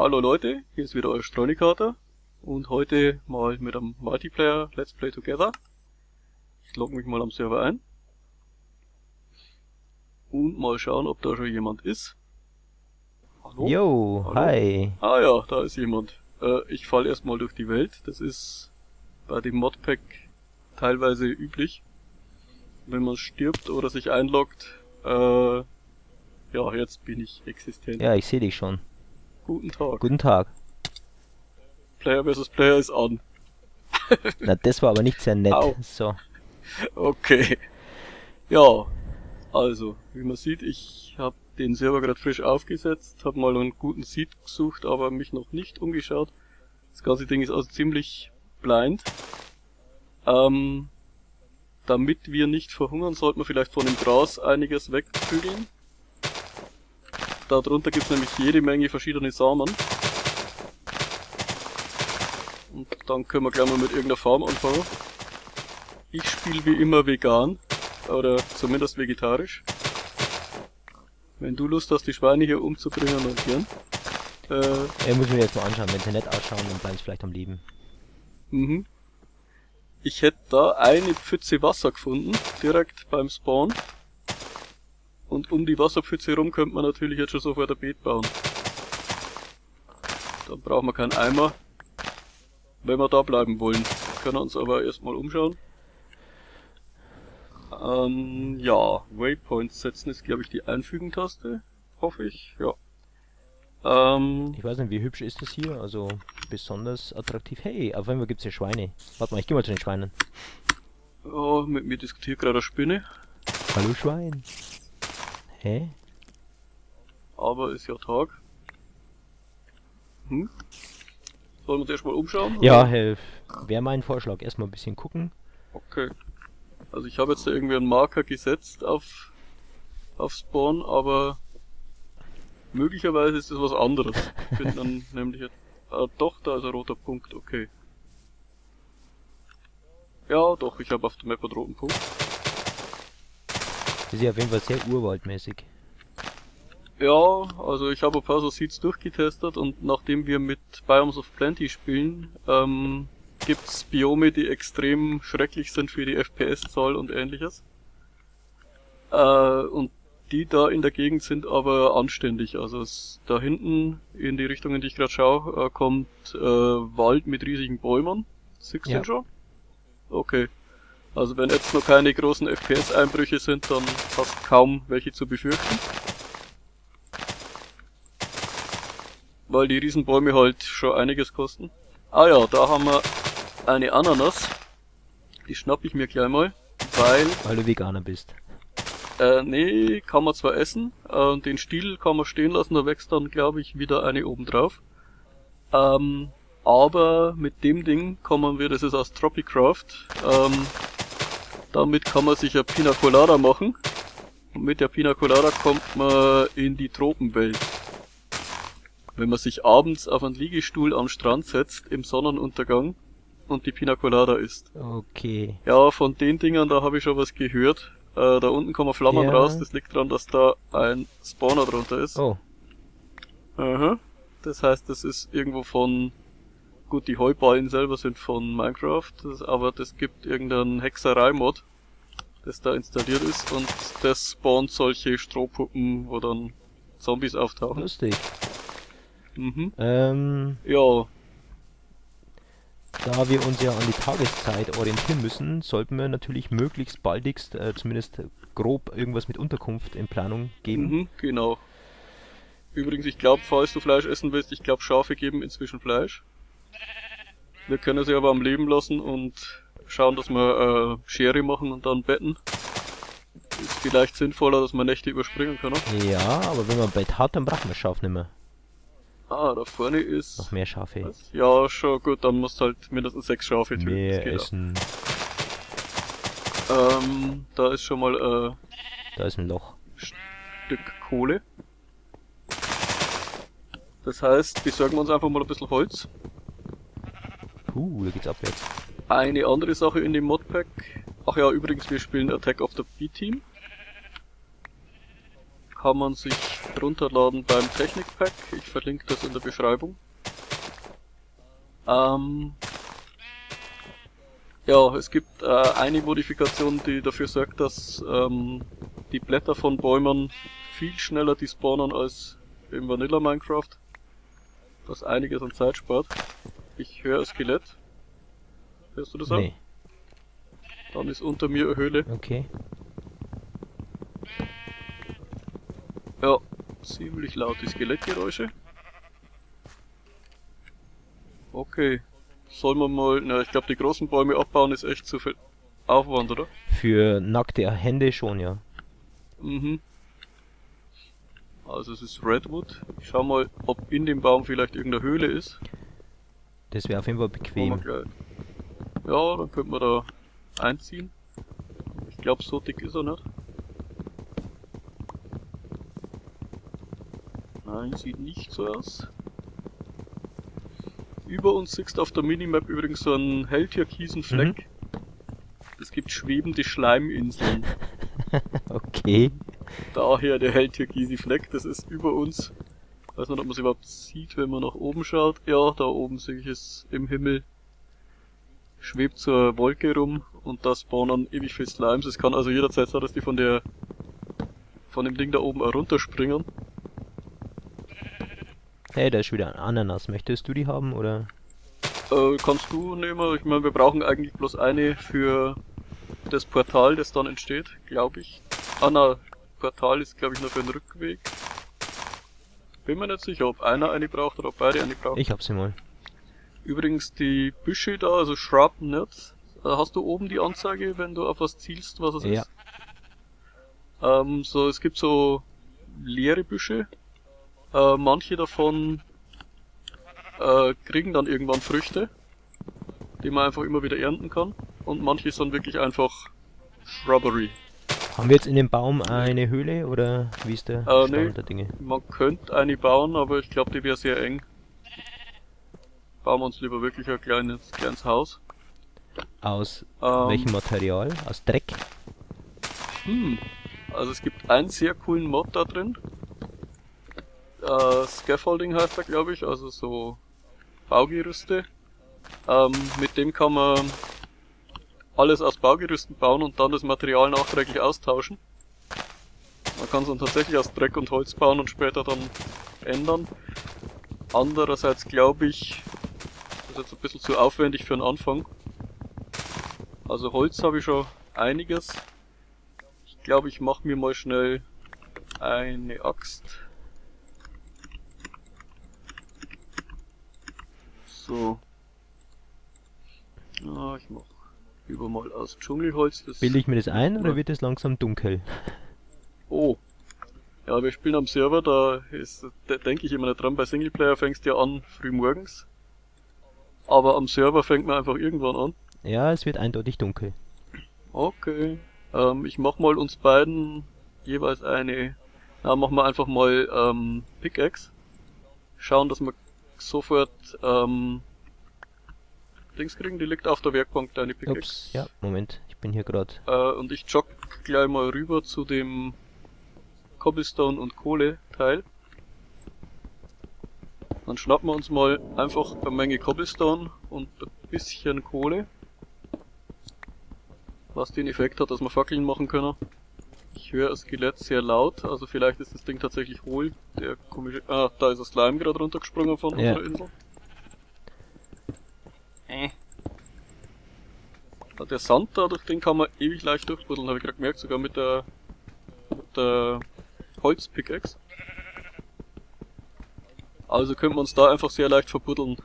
Hallo Leute, hier ist wieder euer Strolikater und heute mal mit einem Multiplayer Let's Play Together. Ich logge mich mal am Server ein und mal schauen, ob da schon jemand ist. Hallo? Yo, Hallo? hi. Ah ja, da ist jemand. Äh, ich falle erstmal durch die Welt, das ist bei dem Modpack teilweise üblich. Wenn man stirbt oder sich einloggt, äh, ja, jetzt bin ich existent. Ja, ich sehe dich schon. Guten Tag. Guten Tag. Player vs. Player ist an. Na, das war aber nicht sehr nett. Au. So. Okay. Ja, also, wie man sieht, ich habe den Server gerade frisch aufgesetzt, habe mal einen guten Seed gesucht, aber mich noch nicht umgeschaut. Das ganze Ding ist also ziemlich blind. Ähm, damit wir nicht verhungern, sollten wir vielleicht von dem Gras einiges wegprügeln. Darunter gibt es nämlich jede Menge verschiedene Samen. Und dann können wir gleich mal mit irgendeiner Farm anfangen. Ich spiele wie immer vegan. Oder zumindest vegetarisch. Wenn du Lust hast, die Schweine hier umzubringen, dann gern. Äh, er muss mir jetzt mal anschauen. Wenn sie nett ausschauen, dann bleiben sie vielleicht am Leben. Mhm. Ich hätte da eine Pfütze Wasser gefunden, direkt beim Spawn. Und um die Wasserpfütze herum könnte man natürlich jetzt schon sofort ein Beet bauen. Dann brauchen wir keinen Eimer, wenn wir da bleiben wollen. Wir können uns aber erstmal umschauen. Ähm, ja, Waypoints setzen ist glaube ich die Einfügen-Taste, hoffe ich, ja. Ähm, ich weiß nicht, wie hübsch ist das hier, also besonders attraktiv. Hey, auf einmal gibt's hier Schweine. Warte mal, ich geh mal zu den Schweinen. Oh, mit mir diskutiert gerade eine Spinne. Hallo Schwein. Hä? Aber ist ja Tag. Hm? Sollen wir uns erstmal umschauen? Ja, wäre mein Vorschlag. Erstmal ein bisschen gucken. Okay. Also ich habe jetzt da irgendwie einen Marker gesetzt auf, auf Spawn, aber möglicherweise ist das was anderes. Ich bin dann nämlich jetzt... Ah, doch, da ist ein roter Punkt, okay. Ja, doch, ich habe auf der Map einen roten Punkt. Das ist ja auf jeden Fall sehr urwaldmäßig. Ja, also ich habe ein paar so Seeds durchgetestet und nachdem wir mit Biomes of Plenty spielen, ähm, gibt's Biome, die extrem schrecklich sind für die FPS-Zahl und ähnliches. Äh, und die da in der Gegend sind aber anständig. Also es, da hinten in die Richtung, in die ich gerade schaue, äh, kommt äh, Wald mit riesigen Bäumen. Siehst du ja. schon? Okay. Also wenn jetzt noch keine großen FPS-Einbrüche sind, dann hast kaum welche zu befürchten. Weil die Riesenbäume halt schon einiges kosten. Ah ja, da haben wir eine Ananas. Die schnapp ich mir gleich mal, weil... Weil du Veganer bist. Äh, nee, kann man zwar essen, äh, den Stiel kann man stehen lassen, da wächst dann, glaube ich, wieder eine oben drauf. Ähm, aber mit dem Ding kommen wir, das ist aus Tropicraft, ähm, damit kann man sich ja Pina Colada machen. Und mit der Pina Colada kommt man in die Tropenwelt. Wenn man sich abends auf einen Liegestuhl am Strand setzt, im Sonnenuntergang, und die Pina Colada isst. Okay. Ja, von den Dingern, da habe ich schon was gehört. Äh, da unten kommen Flammen ja. raus, das liegt daran, dass da ein Spawner drunter ist. Oh. Aha. Das heißt, das ist irgendwo von Gut, die Heuballen selber sind von Minecraft, das, aber das gibt irgendeinen Hexerei-Mod, das da installiert ist und das spawnt solche Strohpuppen, wo dann Zombies auftauchen. Lustig. Mhm. Ähm, ja. Da wir uns ja an die Tageszeit orientieren müssen, sollten wir natürlich möglichst baldigst, äh, zumindest grob, irgendwas mit Unterkunft in Planung geben. Mhm, genau. Übrigens, ich glaube, falls du Fleisch essen willst, ich glaube, Schafe geben inzwischen Fleisch. Wir können sie aber am Leben lassen und schauen, dass wir äh, Schere machen und dann betten. Ist vielleicht sinnvoller, dass man Nächte überspringen kann. Ja, aber wenn man ein Bett hat, dann braucht man Schaf nicht mehr. Ah, da vorne ist... Noch mehr Schafe. Was? Ja, schon gut, dann musst du halt mindestens sechs Schafe töten. Mehr essen. Ähm, da ist schon mal, äh... Da ist ein Loch. Stück Kohle. Das heißt, besorgen wir uns einfach mal ein bisschen Holz. Uh, da geht's abwärts. Eine andere Sache in dem Modpack. Ach ja, übrigens, wir spielen Attack of the B-Team. kann man sich runterladen beim Technikpack. Ich verlinke das in der Beschreibung. Ähm, ja, es gibt äh, eine Modifikation, die dafür sorgt, dass ähm, die Blätter von Bäumen viel schneller despawnen als im Vanilla Minecraft. Was einiges an Zeit spart. Ich höre ein Skelett. Hörst du das Nee. auch? Dann ist unter mir eine Höhle. Okay. Ja, ziemlich laute Skelettgeräusche. Okay. Sollen wir mal, na, ich glaube die großen Bäume abbauen ist echt zu viel Aufwand, oder? Für nackte Hände schon, ja. Mhm. Also es ist Redwood. Ich schau mal, ob in dem Baum vielleicht irgendeine Höhle ist. Das wäre auf jeden Fall bequem. Ja, dann könnten wir da einziehen. Ich glaube, so dick ist er nicht. Nein, sieht nicht so aus. Über uns siehst auf der Minimap übrigens so einen helltürkisen Fleck. Es gibt schwebende Schleiminseln. Okay. Daher der helltürkise Fleck, das ist über uns. Weiß nicht, ob man es überhaupt sieht, wenn man nach oben schaut. Ja, da oben sehe ich es im Himmel. Schwebt zur Wolke rum und da spawnen ewig viel Slimes. Es kann also jederzeit sein, dass die von der von dem Ding da oben auch runterspringen. Hey, da ist wieder ein Ananas. Möchtest du die haben oder? Äh, kannst du nehmen? Ich meine, wir brauchen eigentlich bloß eine für das Portal, das dann entsteht, glaube ich. Ah na, Portal ist glaube ich nur für den Rückweg. Bin mir nicht sicher, ob einer eine braucht oder ob beide eine brauchen. Ich hab sie mal. Übrigens die Büsche da, also Shrub nicht. Äh, Hast du oben die Anzeige, wenn du auf was zielst, was es Ja. ist? Ähm, so, es gibt so leere Büsche. Äh, manche davon äh, kriegen dann irgendwann Früchte, die man einfach immer wieder ernten kann. Und manche sind wirklich einfach Shrubbery. Haben wir jetzt in dem Baum eine Höhle oder wie ist der Äh, nee. der Dinge? Man könnte eine bauen, aber ich glaube, die wäre sehr eng. Bauen wir uns lieber wirklich ein kleines, kleines Haus. Aus Ähm, welchem Material? Aus Dreck? Hm. Also es gibt einen sehr coolen Mod da drin. Äh, Scaffolding heißt er, glaube ich, also so Baugerüste. Ähm, mit dem kann man alles aus Baugerüsten bauen und dann das Material nachträglich austauschen. Man kann es dann tatsächlich aus Dreck und Holz bauen und später dann ändern. Andererseits glaube ich, das ist jetzt ein bisschen zu aufwendig für den Anfang. Also Holz habe ich schon einiges. Ich glaube, ich mache mir mal schnell eine Axt. So. Ah, ich mach lieber mal aus Dschungelholz. Das Bilde ich mir das ein oder wird es langsam dunkel? Oh. Ja, wir spielen am Server, da ist, da denke ich immer nicht dran. Bei Singleplayer fängst du ja an früh morgens. Aber am Server fängt man einfach irgendwann an. Ja, es wird eindeutig dunkel. Okay. Ähm, ich mach mal uns beiden jeweils eine. Na, machen wir einfach mal ähm, Pickaxe. Schauen, dass wir sofort ähm, Dings kriegen. Die liegt auf der Werkbank, deine Pickaxe. Ups, ja, Moment, ich bin hier gerade. Äh, und ich jogge gleich mal rüber zu dem Cobblestone und Kohle Teil. Dann schnappen wir uns mal einfach eine Menge Cobblestone und ein bisschen Kohle. Was den Effekt hat, dass wir Fackeln machen können. Ich höre das Skelett sehr laut, also vielleicht ist das Ding tatsächlich hohl. Der komische. Ah, da ist ein Slime gerade runtergesprungen von Ja. unserer Insel. Äh. Ah, Der Sand da, durch den kann man ewig leicht durchbuddeln, habe ich gerade gemerkt, sogar mit der, mit der Holzpickaxe. Also könnte man uns da einfach sehr leicht verbuddeln.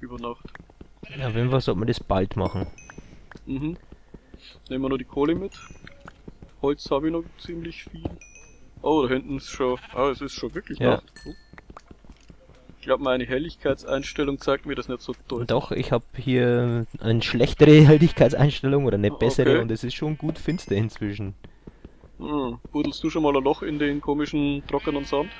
Über Nacht. Ja, auf jeden Fall sollte man das bald machen. Mhm. Nehmen wir nur die Kohle mit. Holz habe ich noch ziemlich viel. Oh, da hinten ist schon. Ah, es ist schon wirklich Ja. Nacht. Oh. Ich glaube, meine Helligkeitseinstellung zeigt mir das nicht so deutlich. Doch, ich habe hier eine schlechtere Helligkeitseinstellung oder eine bessere Okay. und es ist schon gut finster inzwischen. Hm. Buddelst du schon mal ein Loch in den komischen trockenen Sand?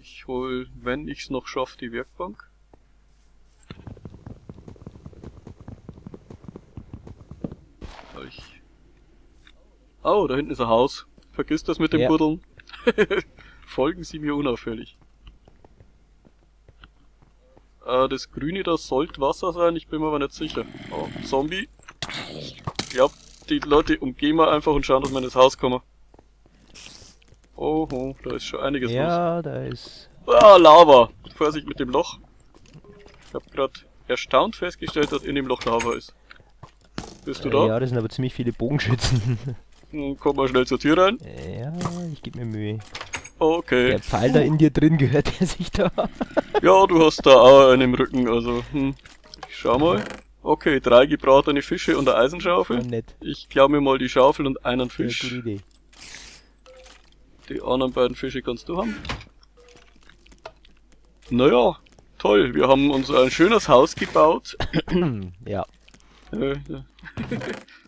Ich hol, wenn ich's noch schaff, die Werkbank. Oh, da hinten ist ein Haus. Vergiss das mit dem Ja. Buddeln. Folgen Sie mir unauffällig. Äh, das Grüne, das sollte Wasser sein, ich bin mir aber nicht sicher. Oh, Zombie. Ich glaub, die Leute umgehen wir einfach und schauen, dass wir in das Haus kommen. Oh, da ist schon einiges los. Ja, da ist. Ah, Lava! Vorsicht mit dem Loch. Ich hab grad erstaunt festgestellt, dass in dem Loch Lava ist. Bist du Äh, da? ja, das sind aber ziemlich viele Bogenschützen. Hm, Komm mal schnell zur Tür rein. Ja, ich gebe mir Mühe. Okay. Der Pfeil da in dir drin gehört der sich da. Ja, du hast da auch einen im Rücken, also, hm. Ich schau mal. Okay, drei gebratene Fische und eine Eisenschaufel. nett. Ich klau mir mal die Schaufel und einen Ja, gute Fisch. Idee. Die anderen beiden Fische kannst du haben. Naja, toll. Wir haben uns ein schönes Haus gebaut. ja. yeah.